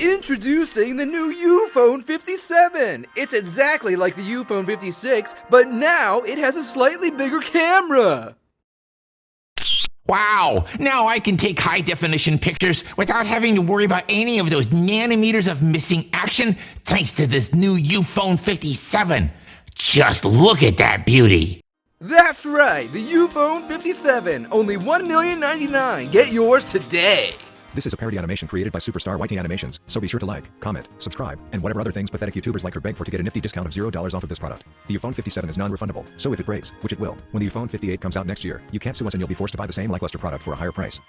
Introducing the new Uphone 57! It's exactly like the Uphone 56, but now it has a slightly bigger camera! Wow, now I can take high definition pictures without having to worry about any of those nanometers of missing action thanks to this new Uphone 57. Just look at that beauty. That's right, the Uphone 57, only $1,099,000. Get yours today! This is a parody animation created by Superstar Whitey Animations, so be sure to like, comment, subscribe, and whatever other things pathetic YouTubers like or beg for to get a nifty discount of $0 off of this product. The Uphone 57 is non-refundable, so if it breaks, which it will, when the Uphone 58 comes out next year, you can't sue us and you'll be forced to buy the same lackluster product for a higher price.